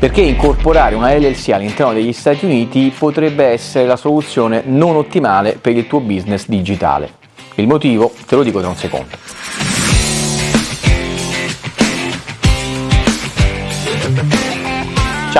perché incorporare una LLC all'interno degli Stati Uniti potrebbe essere la soluzione non ottimale per il tuo business digitale. Il motivo te lo dico tra un secondo.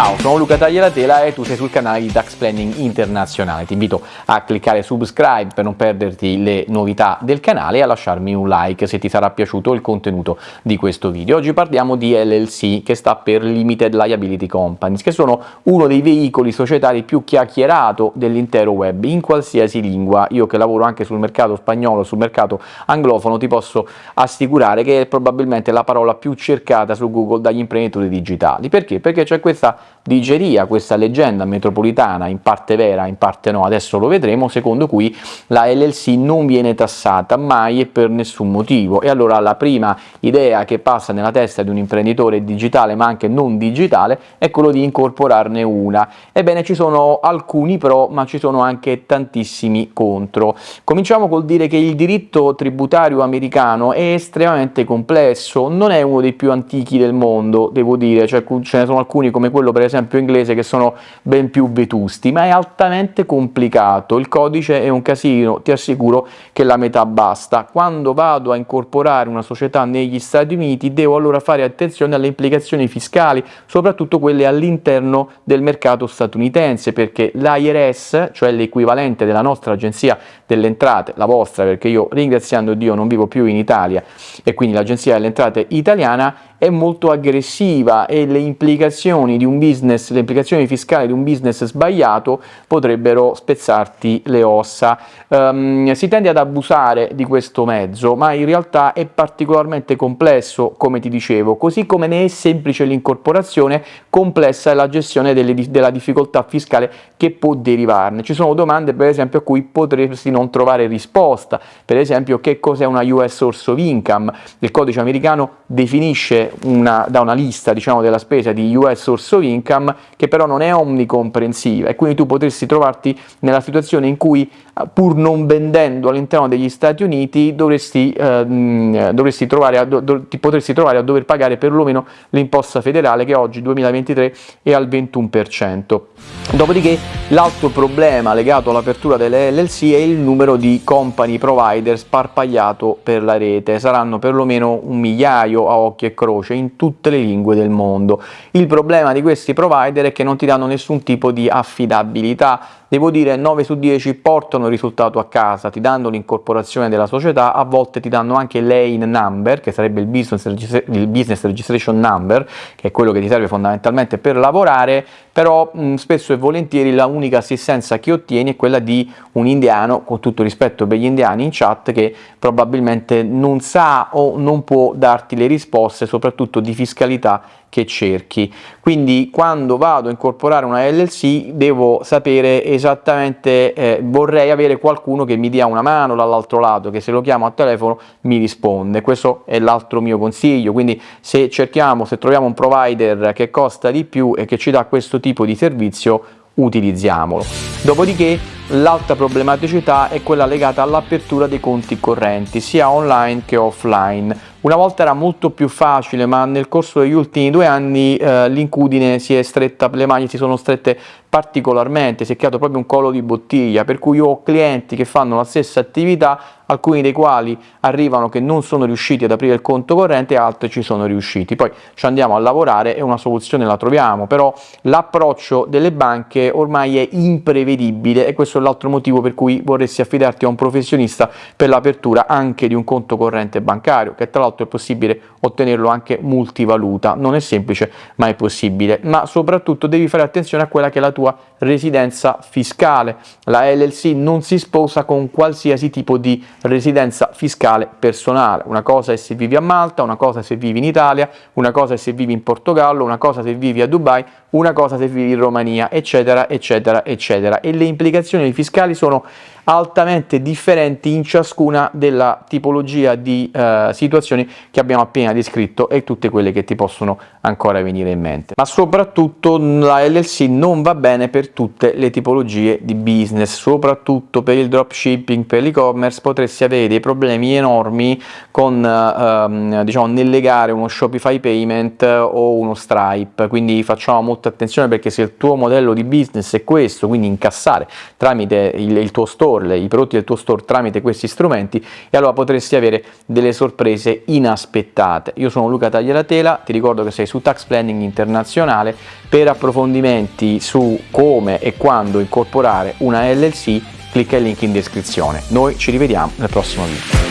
Ciao, sono Luca Taglialatela e tu sei sul canale di Tax Planning Internazionale. Ti invito a cliccare subscribe per non perderti le novità del canale e a lasciarmi un like se ti sarà piaciuto il contenuto di questo video. Oggi parliamo di LLC, che sta per Limited Liability Companies, che sono uno dei veicoli societari più chiacchierato dell'intero web, in qualsiasi lingua. Io che lavoro anche sul mercato spagnolo, sul mercato anglofono, ti posso assicurare che è probabilmente la parola più cercata su Google dagli imprenditori digitali. Perché? Perché c'è questa digeria questa leggenda metropolitana, in parte vera, in parte no, adesso lo vedremo, secondo cui la LLC non viene tassata mai e per nessun motivo. E allora la prima idea che passa nella testa di un imprenditore digitale, ma anche non digitale, è quello di incorporarne una. Ebbene, ci sono alcuni pro, ma ci sono anche tantissimi contro. Cominciamo col dire che il diritto tributario americano è estremamente complesso, non è uno dei più antichi del mondo, devo dire, cioè, ce ne sono alcuni come quello per esempio inglese che sono ben più vetusti, ma è altamente complicato, il codice è un casino, ti assicuro che la metà basta. Quando vado a incorporare una società negli Stati Uniti devo allora fare attenzione alle implicazioni fiscali, soprattutto quelle all'interno del mercato statunitense, perché l'IRS, cioè l'equivalente della nostra agenzia delle entrate, la vostra, perché io ringraziando Dio non vivo più in Italia e quindi l'agenzia delle entrate italiana, è molto aggressiva e le implicazioni di un business, le implicazioni fiscali di un business sbagliato potrebbero spezzarti le ossa. Um, si tende ad abusare di questo mezzo, ma in realtà è particolarmente complesso, come ti dicevo, così come ne è semplice l'incorporazione, complessa è la gestione delle, della difficoltà fiscale che può derivarne. Ci sono domande, per esempio, a cui potresti non trovare risposta, per esempio che cos'è una US Source of Income, il codice americano definisce una, da una lista diciamo, della spesa di US source of income che però non è omnicomprensiva. E quindi tu potresti trovarti nella situazione in cui eh, pur non vendendo all'interno degli Stati Uniti dovresti, eh, dovresti a, do, ti potresti trovare a dover pagare perlomeno l'imposta federale che oggi 2023 è al 21%. Dopodiché l'altro problema legato all'apertura delle LLC è il numero di company provider sparpagliato per la rete, saranno perlomeno un migliaio a occhio e croce in tutte le lingue del mondo. Il problema di questi provider è che non ti danno nessun tipo di affidabilità, devo dire 9 su 10 portano il risultato a casa, ti danno l'incorporazione della società, a volte ti danno anche l'AIN number, che sarebbe il business, il business registration number, che è quello che ti serve fondamentalmente per lavorare, però mh, spesso e volentieri la unica assistenza che ottieni è quella di un indiano, con tutto rispetto per gli indiani in chat, che probabilmente non sa o non può darti le risposte, soprattutto di fiscalità che cerchi. Quindi quando vado a incorporare una LLC devo sapere esattamente, eh, vorrei avere qualcuno che mi dia una mano dall'altro lato, che se lo chiamo a telefono mi risponde. Questo è l'altro mio consiglio, quindi se cerchiamo, se troviamo un provider che costa di più e che ci dà questo tipo di servizio, utilizziamolo. Dopodiché l'altra problematicità è quella legata all'apertura dei conti correnti, sia online che offline. Una volta era molto più facile, ma nel corso degli ultimi due anni eh, l'incudine si è stretta, le maglie si sono strette particolarmente, si è creato proprio un collo di bottiglia, per cui io ho clienti che fanno la stessa attività, alcuni dei quali arrivano che non sono riusciti ad aprire il conto corrente, altri ci sono riusciti. Poi ci andiamo a lavorare e una soluzione la troviamo, però l'approccio delle banche ormai è imprevedibile e questo l'altro motivo per cui vorresti affidarti a un professionista per l'apertura anche di un conto corrente bancario, che tra l'altro è possibile ottenerlo anche multivaluta, non è semplice ma è possibile, ma soprattutto devi fare attenzione a quella che è la tua residenza fiscale. La LLC non si sposa con qualsiasi tipo di residenza fiscale personale. Una cosa è se vivi a Malta, una cosa è se vivi in Italia, una cosa è se vivi in Portogallo, una cosa se vivi a Dubai, una cosa se vivi in Romania, eccetera, eccetera, eccetera. E le implicazioni fiscali sono altamente differenti in ciascuna della tipologia di eh, situazioni che abbiamo appena descritto e tutte quelle che ti possono ancora venire in mente. Ma soprattutto la LLC non va bene per tutte le tipologie di business, soprattutto per il dropshipping, per l'e-commerce potresti avere dei problemi enormi con ehm, diciamo nel legare uno Shopify payment o uno Stripe, quindi facciamo molta attenzione perché se il tuo modello di business è questo, quindi incassare tramite il, il tuo store, i prodotti del tuo store tramite questi strumenti, e allora potresti avere delle sorprese inaspettate. Io sono Luca Tagliatela, ti ricordo che sei su Tax Planning Internazionale, per approfondimenti su come e quando incorporare una LLC clicca il link in descrizione. Noi ci rivediamo nel prossimo video.